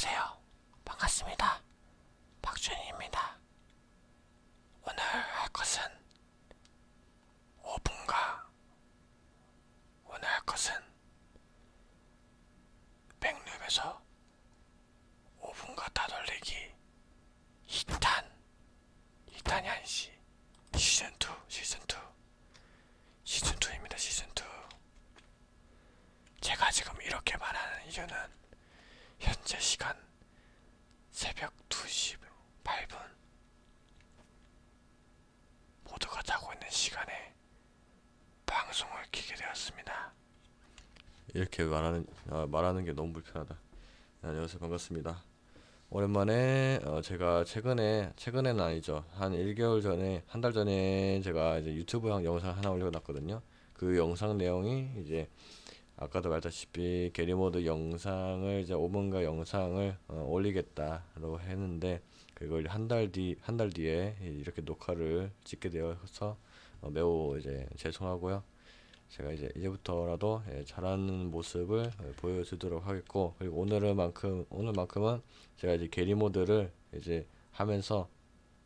안녕하세요. 반갑습니다. 박준입니다. 오늘 할 것은 5분과 오늘 할 것은 백룸에서 5분과 따돌리기 2탄 2탄이 아니지 시즌2 시즌2 시즌2입니다 시즌2 제가 지금 이렇게 말하는 이유는 현재 시간 새벽 2시 8분 모두가 자고 있는 시간에 방송을 키게 되었습니다. 이렇게 말하는 아, 말하는 게 너무 불편하다. 네, 안녕하세요 반갑습니다. 오랜만에 어, 제가 최근에 최근에는 아니죠 한 1개월 전에 한 달 전에 제가 이제 유튜브 영상 하나 올려놨거든요. 그 영상 내용이 이제 아까도 말했다시피 게리모드 영상을 이제 5분가 영상을 어, 올리겠다고 했는데 그걸 한 달 뒤 한 달 뒤에 이렇게 녹화를 찍게 되어서 어, 매우 이제 죄송하고요. 제가 이제 이제부터라도 예, 잘하는 모습을 예, 보여주도록 하겠고 그리고 오늘만큼 오늘만큼은 제가 이제 게리 모드를 이제 하면서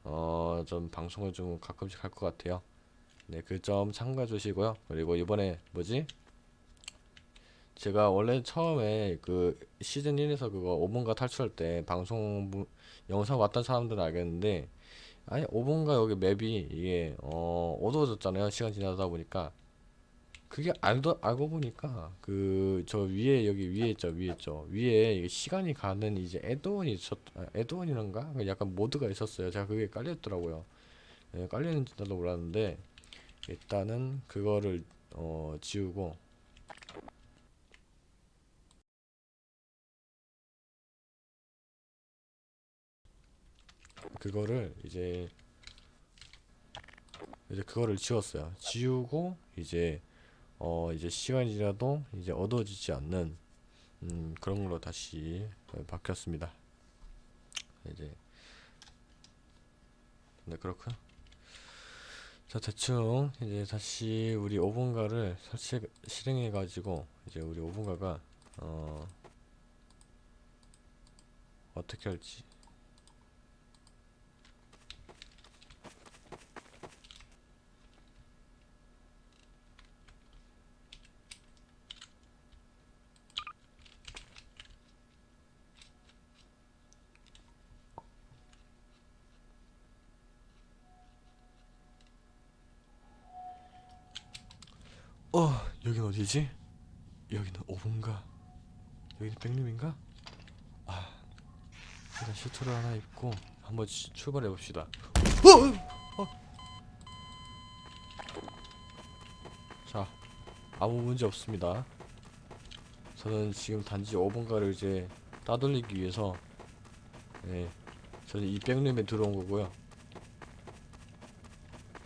어 좀 방송을 좀 가끔씩 할 것 같아요. 네, 그 점 참고해 주시고요. 그리고 이번에 뭐지? 제가 원래 처음에 그 시즌 1에서 그거 5분가 탈출할 때 방송 부- 영상 왔던 사람들은 알겠는데 아니 5분가 여기 맵이 이게 어 어두워졌잖아요 시간 지나다 보니까 그게 알도 알고 보니까 그 저 위에 여기 위에 있죠 위에 있죠. 위에 시간이 가는 이제 애드온이 있었 아, 애드온이란가? 그 약간 모드가 있었어요. 제가 그게 깔려 있더라고요. 예, 깔려 있는지 나도 몰랐는데 일단은 그거를 어 지우고. 그거를 이제 이제 그거를 지웠어요. 지우고 이제 어 이제 시간이 지나도 이제 어두워지지 않는 음 그런 걸로 다시 어, 바뀌었습니다. 이제 네 그렇고요. 자 대충 이제 다시 우리 5분가를 설치 실행해 가지고 이제 우리 5분가가 어 어떻게 할지 어 여긴 어디지? 여기는 5분가 여기는 백룸인가? 아 일단 슈트를 하나 입고 한번 치- 출발해 봅시다 어, 어. 자 아무 문제 없습니다 저는 지금 단지 5분가를 이제 따돌리기 위해서 예 저는 이 백룸에 들어온 거고요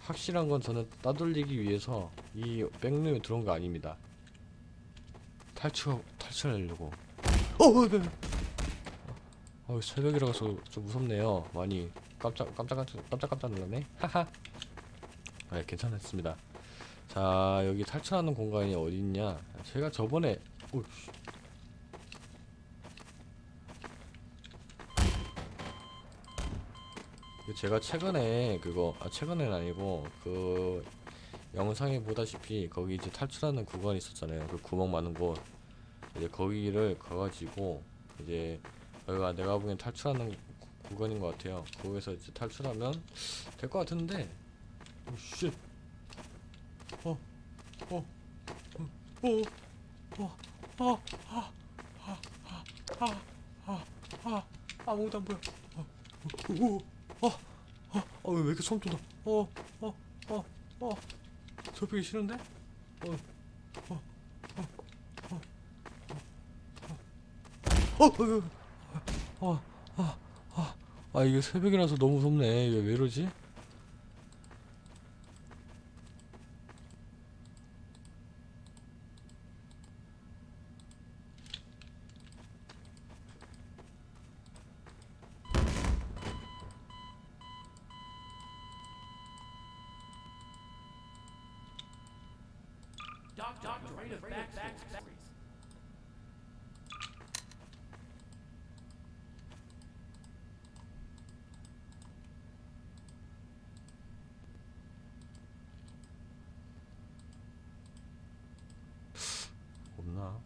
확실한 건 저는 따돌리기 위해서 이 백룸에 들어온 거 아닙니다. 탈출 탈출하려고. 어, 어, 네. 어, 새벽이라서 좀 무섭네요. 많이 깜짝 깜짝 깜짝 깜짝 놀랐네. 하하. 아, 괜찮았습니다. 자, 여기 탈출하는 공간이 어디 있냐? 제가 저번에 오, 제가 최근에 그거 아 최근엔 아니고 그 영상에 보다시피 거기 이제 탈출하는 구간이 있었잖아요. 그 구멍 많은 곳. 이제 거기를 가가지고 이제 여기가 내가 보기엔 탈출하는 구- 구간인 것 같아요. 거기서 이제 탈출하면 될 것 같은데. 오씨 어, 어, 어, 어, 어, 어, 아, 아, 아무것도 안 보여. 어, 어, 어, 어, 어, 어, 왜 이렇게 소름 돋아? 어, 어, 어, 어, 접히기 싫은데? 어, 어, 어, 어, 어, 어, 어, 어, 아, 아, 아, 이게 새벽이라서 너무 무섭네. 이게 왜 이러지? Doctorate of Backstories. 없나?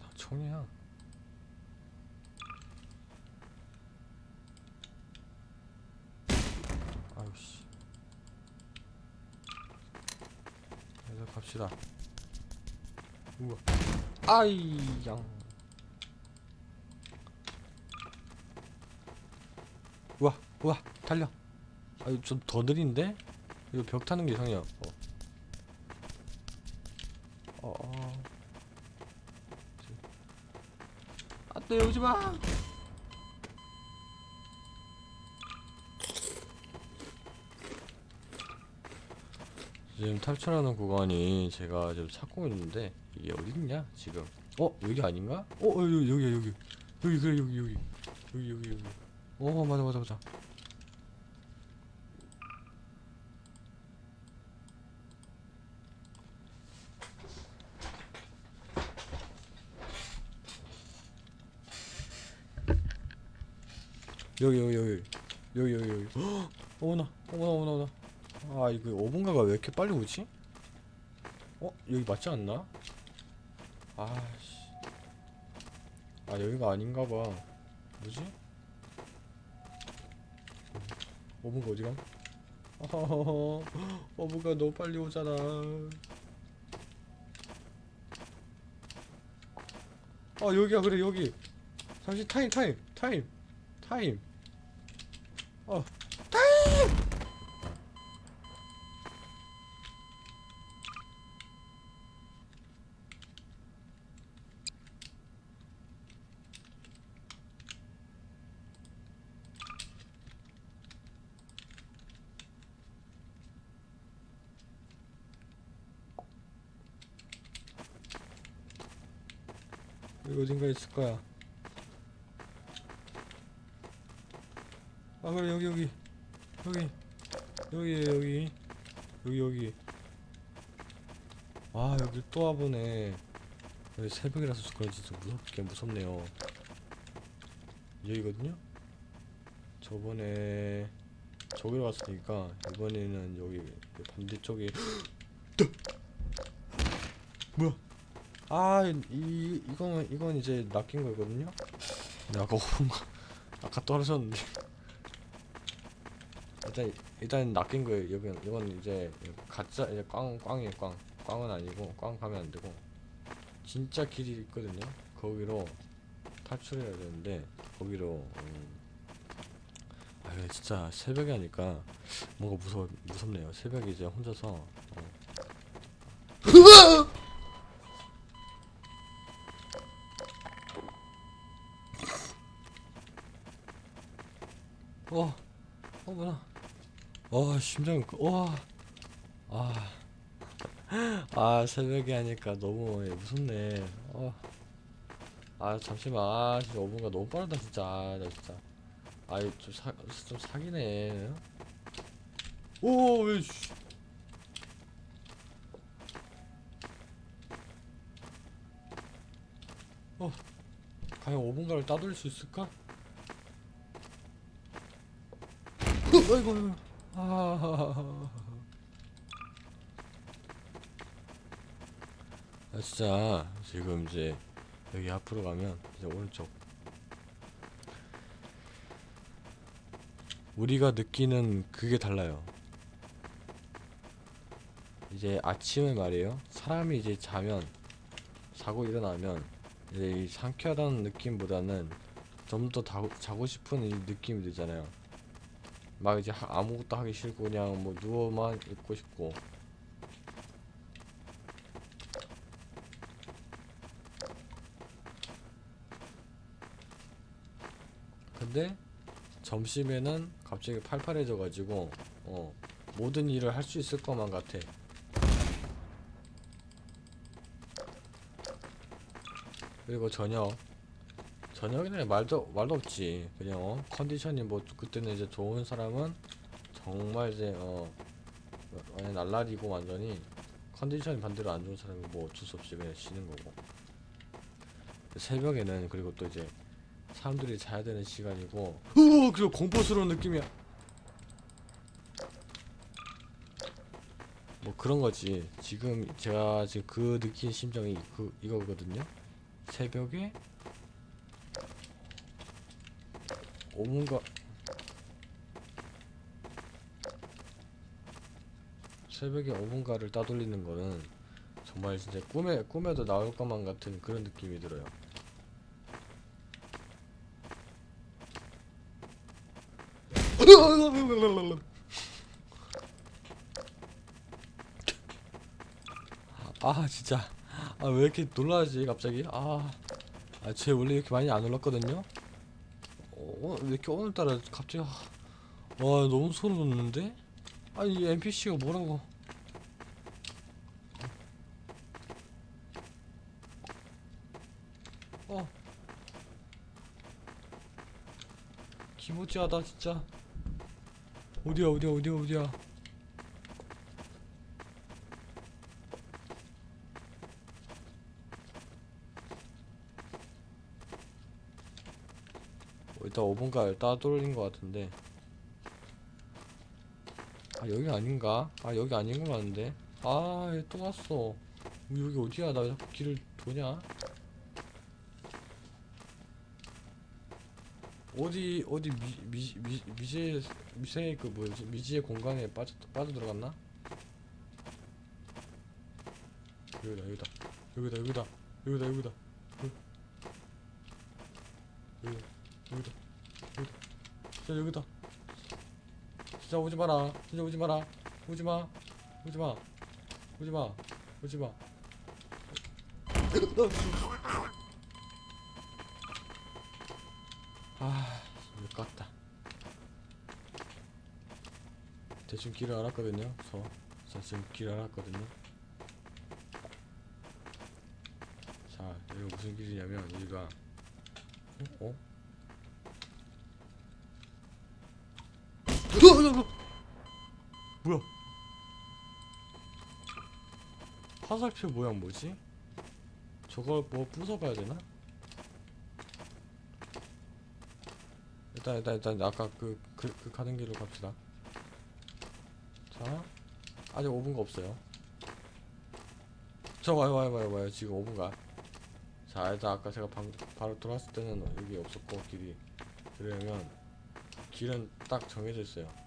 다 총이야. 갑시다 우와 아이 양 우와 우와 달려 아유 좀 더 느린데? 이거 벽 타는 게 이상해요 어. 어, 어. 안돼 오지마 지금 탈출하는 구간이 제가 지금 찾고 있는데 이게 어딨냐 지금? 어 여기 아닌가? 어 어, 여기 여기 여기. 여기 그래 여기 여기. 여기 여기 여기. 어 맞아 맞아 맞아. 여기 여기 여기. 여기 여기 여기. 헉! 어머나. 어머나 어머나 어머나 아 이거 5분가가 왜 이렇게 빨리 오지? 어? 여기 맞지 않나? 아씨 아 여기가 아닌가봐 뭐지? 5분가 어디가? 5분가 너무 빨리 오잖아 아 여기야 그래 여기 잠시 타임 타임 타임 타임 어 어딘가 있을 거야. 아 그래 여기 여기. 여기. 여기 여기. 여기 여기. 아 여기 또 와보네. 여기 새벽이라서 그런지 좀 무섭게 무섭네요. 여기거든요? 저번에 저기로 갔으니까 이번에는 여기 반대쪽에 뭐야 아, 이 이건 이건 이제 낚인 거거든요. 근데 아까 거 아까 떨어졌는데 일단 일단 낚인 거예요. 여기 이건 이제 가짜 이제 꽝 꽝이에요. 꽝 꽝은 아니고 꽝 가면 안 되고 진짜 길이 있거든요. 거기로 탈출해야 되는데 거기로 음, 아 근데 진짜 새벽에 하니까 뭔가 무서 무섭네요. 새벽에 이제 혼자서 어. 어, 어 뭐야? 어 심장 와, 아, 아 새벽에 하니까 너무 예, 무섭네. 어, 아 잠시만, 아 진짜 5분가 너무 빠르다 진짜, 아, 나 진짜. 아이 좀 사 좀 사기네. 오, 왜? 씨. 어, 과연 5분가를 따돌릴 수 있을까? 어이구 아, 아 진짜 지금 이제 여기 앞으로 가면 이제 오른쪽. 우리가 느끼는 그게 달라요. 이제 아침에 말이에요. 사람이 이제 자면 자고 일어나면 이제 이 상쾌하다는 느낌보다는 좀 더 자고 싶은 이 느낌이 들잖아요 막 이제 하- 아무것도 하기 싫고 그냥 뭐 누워만 있고 싶고. 근데 점심에는 갑자기 팔팔해져 가지고 어 모든 일을 할 수 있을 것만 같아. 그리고 저녁 저녁에는 말도 말도 없지. 그냥 어? 컨디션이 뭐 그때는 이제 좋은 사람은 정말 이제 어 완전 날라리고 완전히 컨디션이 반대로 안 좋은 사람은 뭐 어쩔 수 없이 그냥 쉬는 거고. 새벽에는 그리고 또 이제 사람들이 자야 되는 시간이고. 으 그리고 공포스러운 느낌이야. 뭐 그런 거지. 지금 제가 지금 그 느낀 심정이 그 이거거든요. 새벽에 5분가. 새벽에 5분가를 따돌리는 거는 정말 진짜 꿈에 꿈에도 나올 것만 같은 그런 느낌이 들어요. 아 진짜. 아 왜 이렇게 놀라지 갑자기? 아아쟤 원래 이렇게 많이 안 놀랐거든요 어, 왜 이렇게 오늘따라 갑자기 아, 와 너무 소름 돋는데? 아니 이 NPC가 뭐라고? 어. 기모찌하다 진짜. 어디야 어디야 어디야 어디야 5분가 따돌린 것 같은데. 아 여기 아닌가? 아 여기 아닌 것 같은데. 아또 왔어. 여기 어디야? 나왜 자꾸 길을 도냐? 어디 어디 미, 미, 미, 미제 미생의 그 뭐지? 미지의 공간에 빠져 빠져 들어갔나? 여기다 여기다. 여기다 여기다. 여기다 여기다. 여기 여기다 여기다 진짜 여기다 진짜 오지 마라 진짜 오지 마라 오지 마 오지 마 오지 마 오지 마 아, 못 갔다. 대충 길을 알았거든요. 저, 저 지금 길 알았거든요. 자, 여기가 무슨 길이냐면 여기가 어? 어? 뭐야? 화살표 모양 뭐지? 저걸 뭐 부숴봐야 되나? 일단 일단 일단 아까 그, 그, 그 가는 길로 갑시다 자 아직 5분가 없어요 저 와요 와요 와요 와요 지금 5분가 자 일단 아까 제가 방, 바로 돌았을 때는 여기 없었고 길이 그러면 길은 딱 정해져 있어요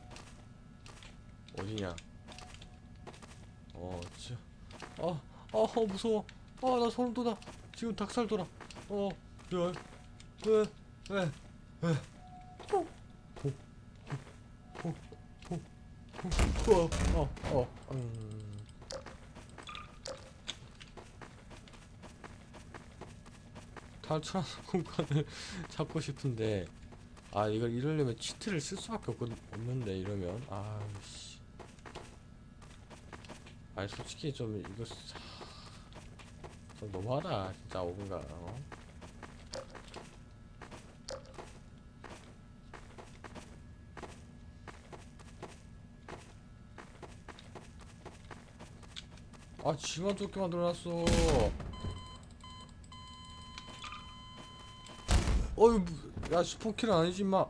어디냐 어 진짜 아, 아, 어, 무서워. 아, 나 소름 돋아. 지금 닭살 돋아. 어, 왜, 왜, 왜, 왜. 어, 어, 어, 어, 음. 탈출하는 공간을 찾고 싶은데 아 이걸 이러려면 치트를 쓸 수밖에 없, 없는데 이러면 아씨 아니 솔직히 좀 이거 사- 좀 너무하다 진짜 5분간 어? 아 지만 좁게 만들어놨어. 어이 뭐- 야 스폰킬은 아니지 임마.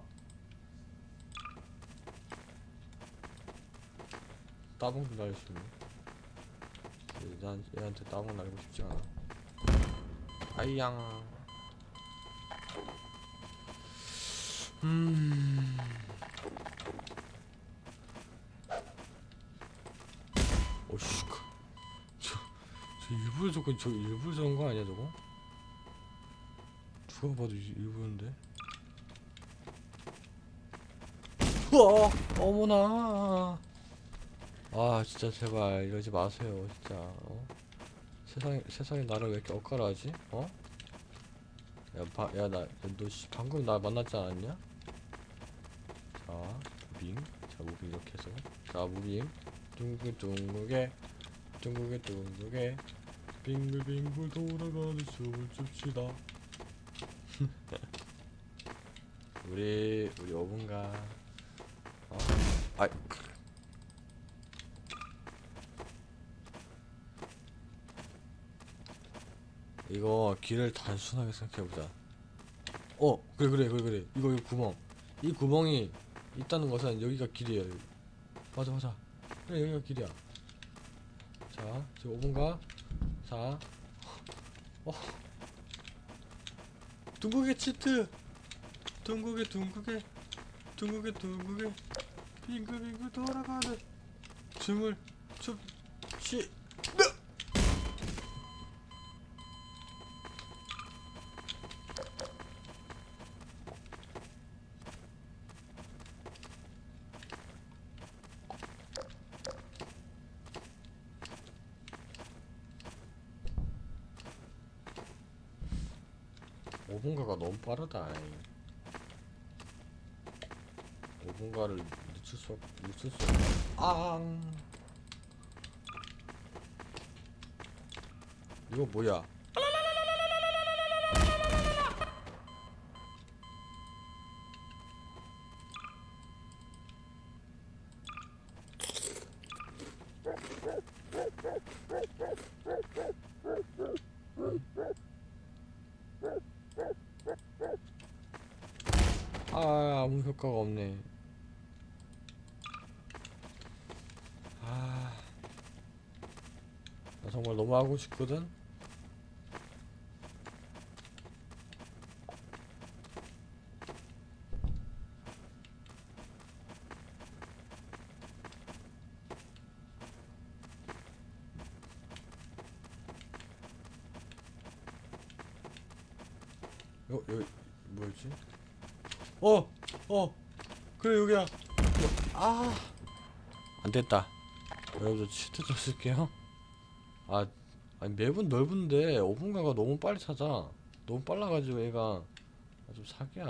따봉도 있네 난 얘한테 따봉 날리고 싶지 않아. 아이양. 음. 오씨 그- 저, 저 일부러 저거 저 일부러 저런 거 아니야 저거? 누가 봐도 일- 일부러인데? 우와 어머나 아 진짜 제발 이러지 마세요 진짜 어? 세상에 세상에 나를 왜 이렇게 엇갈아하지? 어? 야야나너 방금 나 만났지 않았냐? 자 무빙 자 무빙 이렇게 해서 자 무빙 둥글 둥글게 둥글게 둥글게 빙글빙글 돌아가는 춤을 춥시다 우리 우리 5분가 어? 아이 이거 길을 단순하게 생각해보자. 어 그래 그래 그래 그래. 이거 이 구멍. 이 구멍이 있다는 것은 여기가 길이에요 맞아 맞아. 그래 여기가 길이야. 자 지금 5분가? 자 어. 둥국의 치트. 둥국의 둥국의 둥국의 둥국의 빙글빙글 돌아가는. 춤을 춥시 오분가가 너무 빠르다. 5분가를 늦출 수, 없, 늦출 수 없... 앙! 이거 뭐야? 효과가 없네. 아, 나 정말 너무 하고 싶거든? 여, 여기, 뭐였지? 어! 어! 그래, 여기야! 아! 안 됐다. 여러분들 치트 좀 쓸게요. 아, 아니 맵은 넓은데 5분가가 너무 빨리 찾아. 너무 빨라가지고 얘가 아, 좀 사기야.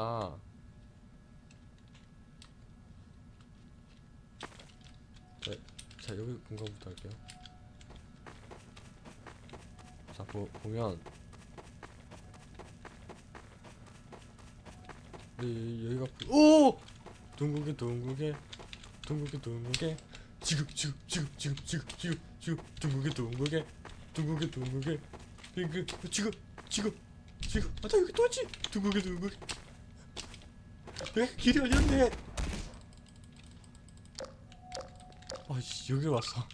자, 자 여기 공간부터 할게요. 자 보, 보면 네, 여기가 오! 둥국에 둥국에 둥국에 둥국에 지금 지금 지금 지금 지금 지금 지금 둥국에 둥국에 둥국에 둥국에 그 지금 지금 지금 아나 여기 또 있지? 둥국에 둥국에 내가 길이 아니었네? 아씨 여기 왔어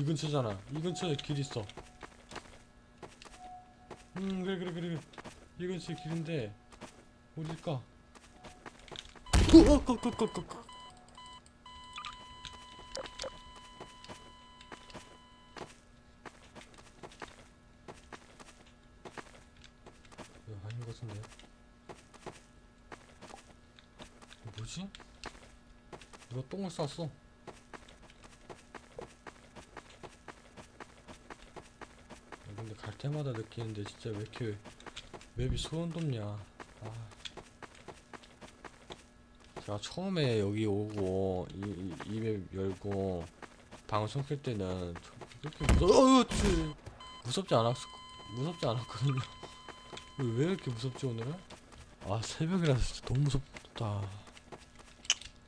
이 근처잖아. 이 근처에 길 있어. 음 그래 그래 그래 이 근처에 길인데 어딜까? 어, 어꺼꺼꺼꺼꺼 이거 아닌 것 같은데? 뭐지? 누가 똥을 쌌어 아, 근데 갈 때마다 느끼는데 진짜 왜 이렇게 맵이 소름 돋냐 아. 제가 처음에 여기 오고 이맵 열고 방송 켤 때는 저- 그렇게 무서 어, 치. 무섭지 않았 무섭지 않았거든요 왜- 왜 이렇게 무섭지 오늘은? 아 새벽이라서 진짜 너무 무섭다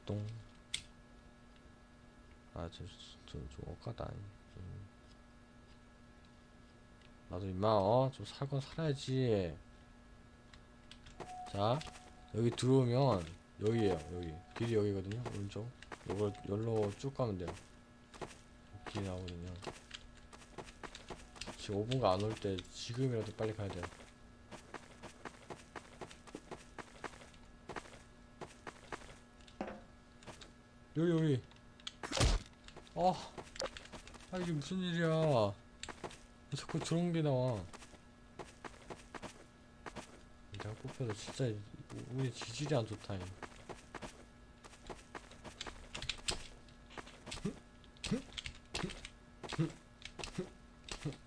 똥 아 저저좀 억까다 좀. 나도 임마 어좀 살건 살아야지. 자 여기 들어오면 여기에요 여기. 길이 여기거든요 오른쪽. 이걸 열로 쭉 가면 돼요. 길이 나오거든요. 지금 5분가 안 올 때 지금이라도 빨리 가야 돼요. 여기 여기. 아, 아 이게 무슨 일이야? 왜 자꾸 저런 게 나와? 내가 뽑혀도 진짜 이- 우리 지질이 안 좋다 이.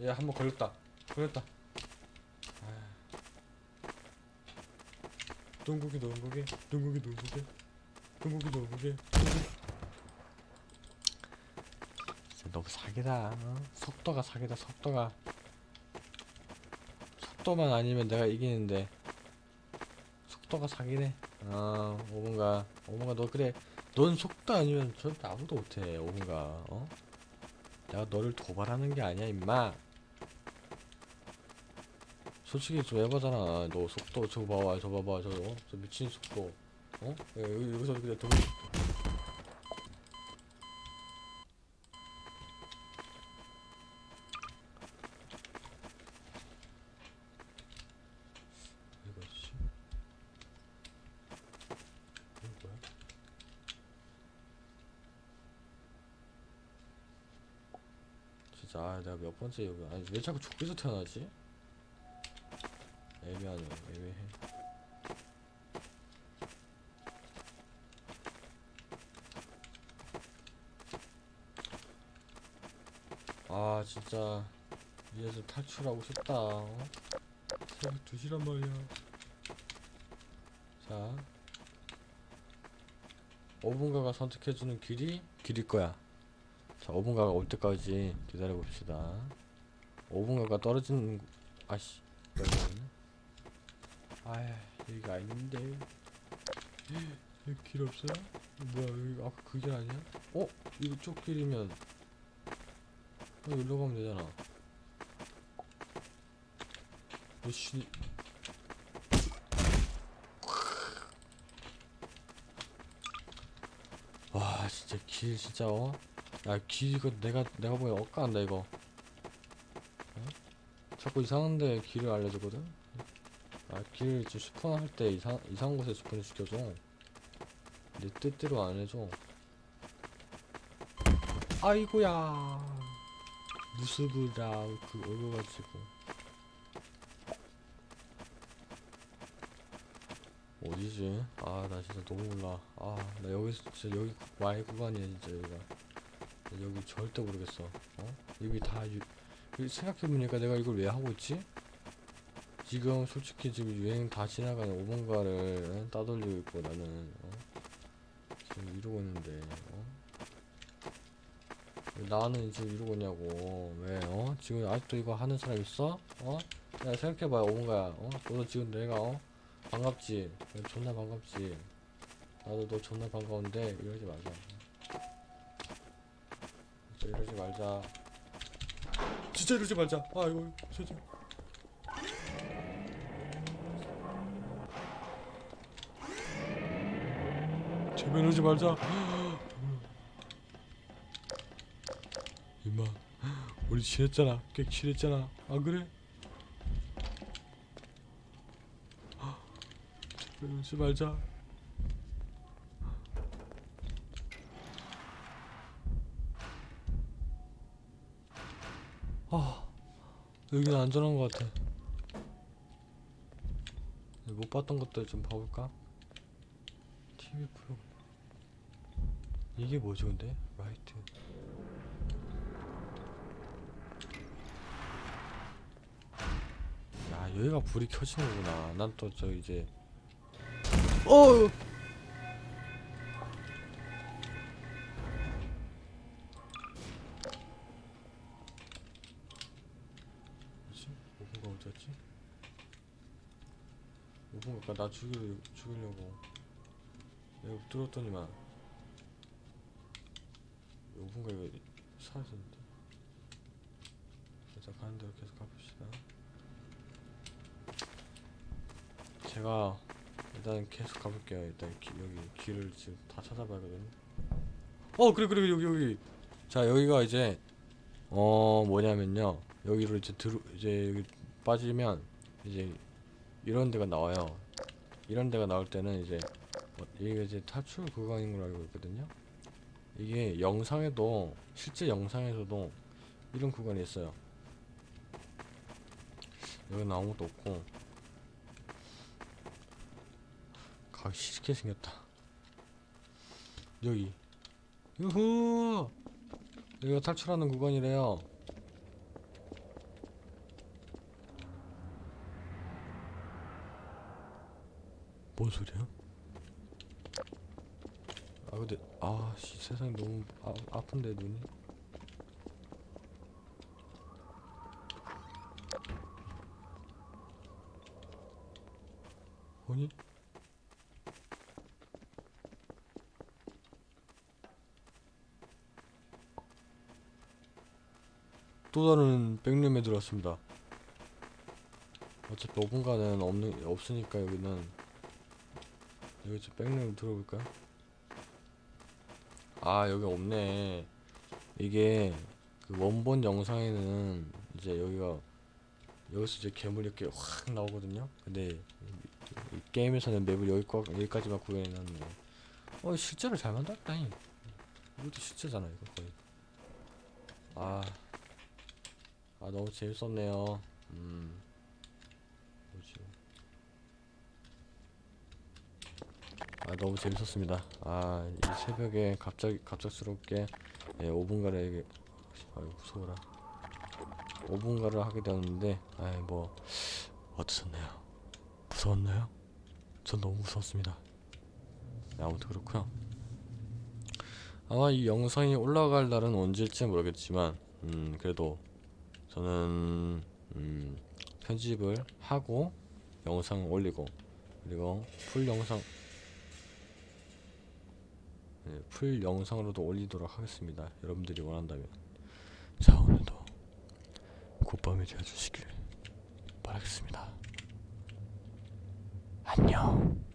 얘한번 걸렸다. 걸렸다. 아. 둥국이 둥국이? 둥국이 둥국이? 둥국이 둥국이 진짜 너무 사기다 어? 속도가 사기다 속도가. 속도만 아니면 내가 이기는데. 속도가 사기네. 아 오분가. 오분가 너 그래. 넌 속도 아니면 절대 아무도 못해 오분가. 어? 내가 너를 도발하는 게 아니야 임마. 솔직히 좀 해보잖아. 너 속도 저거 봐봐 저 봐봐 저, 어? 저 미친 속도. 어? 여기서 그냥 동 진짜 아, 내가 몇 번째 여기 아니 왜 자꾸 족에서 태어나지? 애매하네 애매해. 아 진짜. 위에서 탈출하고 싶다. 어? 새벽 2시란 말이야. 자. 5분가가 선택해주는 길이 길일 거야 자 5분가가 올 때까지 기다려 봅시다 5분가가 떨어지는 아씨 아휴 여기가 아닌데 여기 길 없어요? 뭐야 여기 아까 그 길 아니야? 어? 이거 쪽 길이면 어, 여기로 가면 되잖아 어씨 와 진짜 길 진짜 어? 야 길 이거 내가 내가 보기엔 엇가한다 이거. 어? 자꾸 이상한데 길을 알려주거든? 아 길 좀 스폰 할 때 이상 이상한 곳에 스폰 시켜줘. 내 뜻대로 안 해줘. 아이고야. 무습이라 그 얼어가지고. 어디지? 아 나 진짜 너무 몰라. 아 나 여기 진짜 여기 와의 구간이야 진짜 여기가. 나 여기 절대 모르겠어 어? 여기 다 유, 여기 생각해보니까 내가 이걸 왜 하고 있지? 지금 솔직히 지금 유행 다 지나가는 오번가를 따돌리고 있고 나는 어? 지금 이러고 있는데 어? 왜 나는 지금 이러고 있냐고 왜 어? 지금 아직도 이거 하는 사람 있어? 어? 야 생각해봐 오번가야 어? 너도 지금 내가 어? 반갑지? 야, 존나 반갑지? 나도 너 존나 반가운데 이러지 말자 진짜 이러지 말자. 진짜 이러지 말자. 아 이거 진짜. 제발 이러지 말자. 임마 우리 친했잖아. 꽤 친했잖아. 안 그래? 제발 이러지 말자 아 여기는 안전한 것 같아. 못 봤던 것들 좀 봐볼까? TV 프로그램. 이게 뭐지 근데? 라이트. 야 여기가 불이 켜지는구나. 난 또 저 이제 어 나 죽이려, 죽이려고. 내가 뚫었더니만 5분가 이거 사라졌는데. 일단 가는 대로 계속 가봅시다. 제가 일단 계속 가볼게요. 일단 기, 여기 길을 지금 다 찾아봐야거든요 어 그래 그래 여기 여기. 자 여기가 이제 어 뭐냐면요. 여기로 이제 들어 이제 여기 빠지면 이제 이런 데가 나와요 이런 데가 나올 때는 이제 어, 이게 이제 탈출 구간인 걸로 알고 있거든요. 이게 영상에도 실제 영상에서도 이런 구간이 있어요. 여기는 아무것도 없고. 가기 싫게 생겼다. 여기. 유후! 여기가 탈출하는 구간이래요 뭔 소리야? 아 근데 아씨 세상이 너무 아, 아픈데 눈이. 아니? 또 다른 백룸에 들어왔습니다. 어차피 5분간은 없는 없으니까 여기는 여기 저 백룸 들어볼까요? 아 여기 없네 이게 그 원본 영상에는 이제 여기가 여기서 이제 괴물이 이렇게 확 나오거든요 근데 이- 이 게임에서는 맵을 여기까, 여기까지만 구현해놨네 어 실제로 잘 만들었다니 이것도 실제잖아 이거 거의 아 아 너무 재밌었네요. 음. 뭐지? 아 너무 재밌었습니다. 아 이 새벽에 갑자기 갑작스럽게 예, 5분가를 아유 무서워라. 5분가를 하게 되었는데 아이 뭐 어떠셨나요? 무서웠나요? 전 너무 무서웠습니다. 네, 아무튼 그렇고요. 아마 이 영상이 올라갈 날은 언제일지 모르겠지만 음 그래도 저는 음 편집을 하고 영상 올리고 그리고 full 영상 네, full 영상으로도 올리도록 하겠습니다. 여러분들이 원한다면 자 오늘도 굿밤이 되어주시길 바라겠습니다. 안녕.